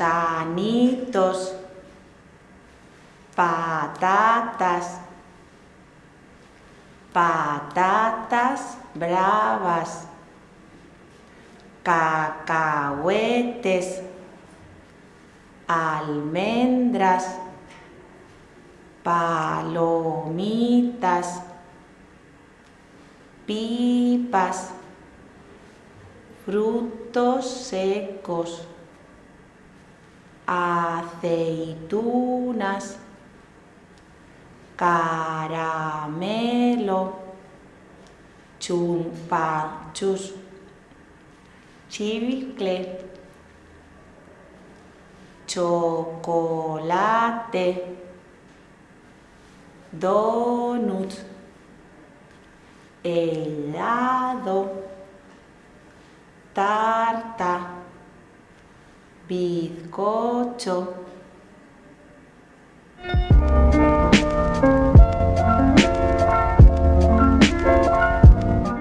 gusanitos, patatas, patatas bravas, cacahuetes, almendras, palomitas, pipas, frutos secos, aceitunas, caramelo, chumpachus, chicle, chocolate, donut, helado, tarta, bizcocho,